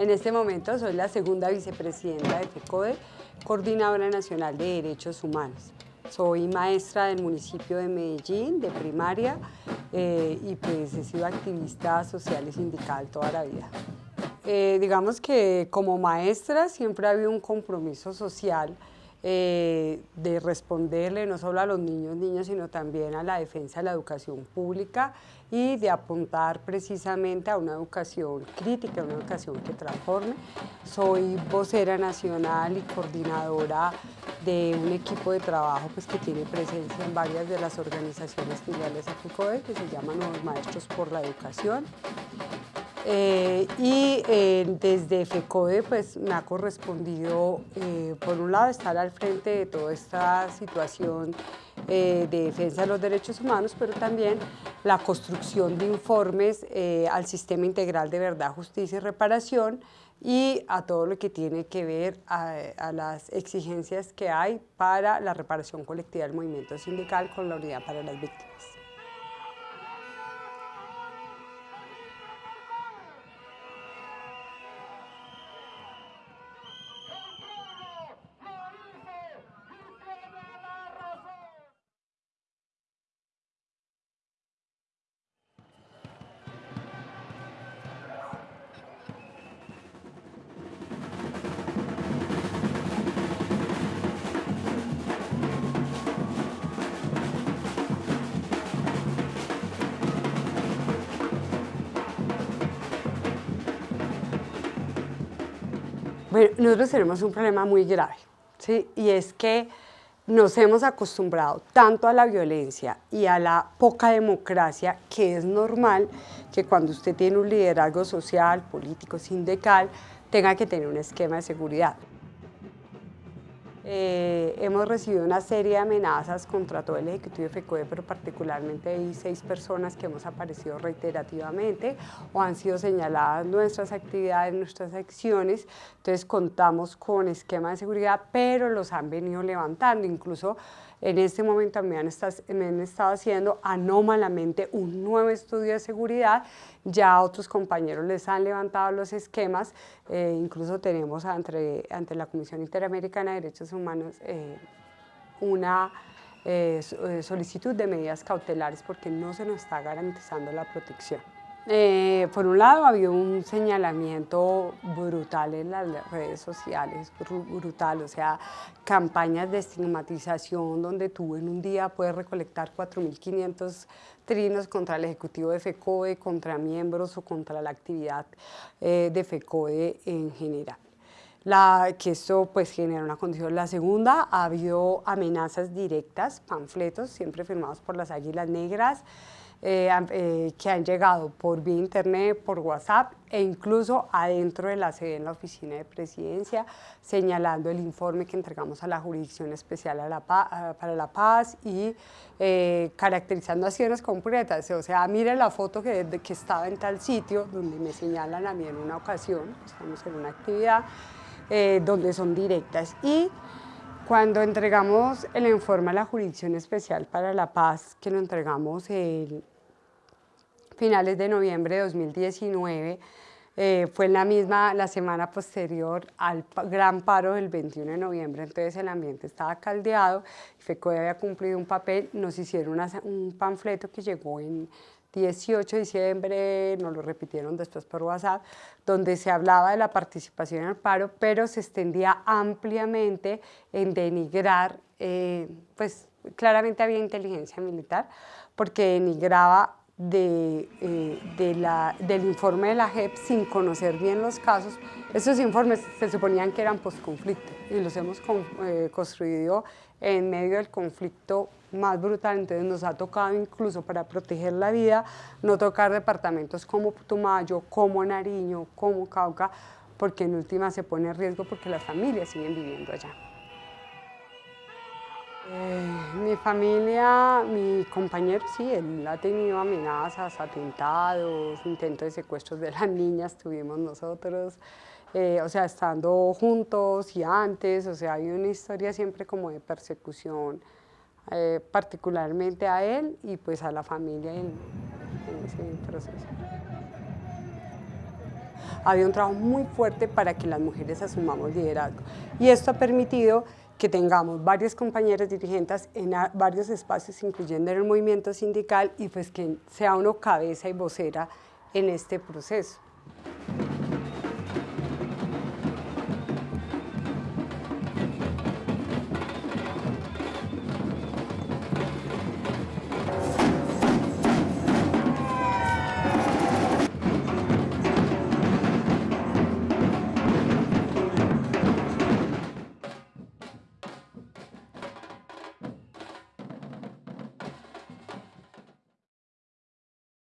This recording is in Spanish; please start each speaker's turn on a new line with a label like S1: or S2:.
S1: En este momento soy la segunda vicepresidenta de FECODE, Coordinadora Nacional de Derechos Humanos. Soy maestra del municipio de Medellín, de primaria, eh, y pues he sido activista social y sindical toda la vida. Eh, digamos que como maestra siempre ha habido un compromiso social eh, de responderle no solo a los niños, niñas, sino también a la defensa de la educación pública y de apuntar precisamente a una educación crítica, una educación que transforme. Soy vocera nacional y coordinadora de un equipo de trabajo pues, que tiene presencia en varias de las organizaciones filiales a FECODE, que se llaman Los Maestros por la Educación. Eh, y eh, desde FECODE pues, me ha correspondido, eh, por un lado, estar al frente de toda esta situación de defensa de los derechos humanos, pero también la construcción de informes al Sistema Integral de Verdad, Justicia y Reparación y a todo lo que tiene que ver a, las exigencias que hay para la reparación colectiva del movimiento sindical con la unidad para las víctimas. Nosotros tenemos un problema muy grave, ¿sí? y es que nos hemos acostumbrado tanto a la violencia y a la poca democracia que es normal que cuando usted tiene un liderazgo social, político, sindical, tenga que tener un esquema de seguridad. Eh, hemos recibido una serie de amenazas contra todo el Ejecutivo de FECODE, pero particularmente hay seis personas que hemos aparecido reiterativamente o han sido señaladas nuestras actividades, nuestras acciones, entonces contamos con esquema de seguridad, pero los han venido levantando, incluso en este momento me han, estado, haciendo anómalamente un nuevo estudio de seguridad, ya otros compañeros les han levantado los esquemas, eh, incluso tenemos ante, ante la Comisión Interamericana de Derechos Humanos eh, una eh, solicitud de medidas cautelares porque no se nos está garantizando la protección. Eh, por un lado, había un señalamiento brutal en las redes sociales, brutal, o sea, campañas de estigmatización donde tú en un día puedes recolectar 4.500 trinos contra el ejecutivo de FECODE, contra miembros o contra la actividad eh, de FECODE en general. La, que esto pues genera una condición. La segunda, ha habido amenazas directas, panfletos, siempre firmados por las Águilas Negras, eh, eh, que han llegado por vía internet, por WhatsApp e incluso adentro de la sede en la oficina de presidencia, señalando el informe que entregamos a la Jurisdicción Especial para la Paz y eh, caracterizando acciones concretas. O sea, mire la foto que, que estaba en tal sitio, donde me señalan a mí en una ocasión, estamos en una actividad, donde son directas. Y cuando entregamos el informe a la Jurisdicción Especial para la Paz, que lo entregamos el finales de noviembre de 2019, eh, fue la misma, la semana posterior al gran paro del 21 de noviembre, entonces el ambiente estaba caldeado, FECODE había cumplido un papel, nos hicieron un panfleto que llegó en 18 de diciembre, nos lo repitieron después por WhatsApp, donde se hablaba de la participación en el paro, pero se extendía ampliamente en denigrar, eh, pues claramente había inteligencia militar, porque denigraba de, eh, la, del informe de la JEP sin conocer bien los casos. Esos informes se suponían que eran post-conflicto y los hemos eh, construido en medio del conflicto más brutal, entonces nos ha tocado incluso para proteger la vida, no tocar departamentos como Putumayo, como Nariño, como Cauca, porque en última se pone en riesgo porque las familias siguen viviendo allá. Eh, mi familia, mi compañero, sí, él ha tenido amenazas, atentados, intentos de secuestros de las niñas, tuvimos nosotros, eh, o sea, estando juntos y antes, o sea, hay una historia siempre como de persecución, eh, particularmente a él y pues a la familia en ese proceso. Había un trabajo muy fuerte para que las mujeres asumamos liderazgo. Y esto ha permitido que tengamos varias compañeras dirigentes en varios espacios, incluyendo en el movimiento sindical, y pues que sea uno cabeza y vocera en este proceso.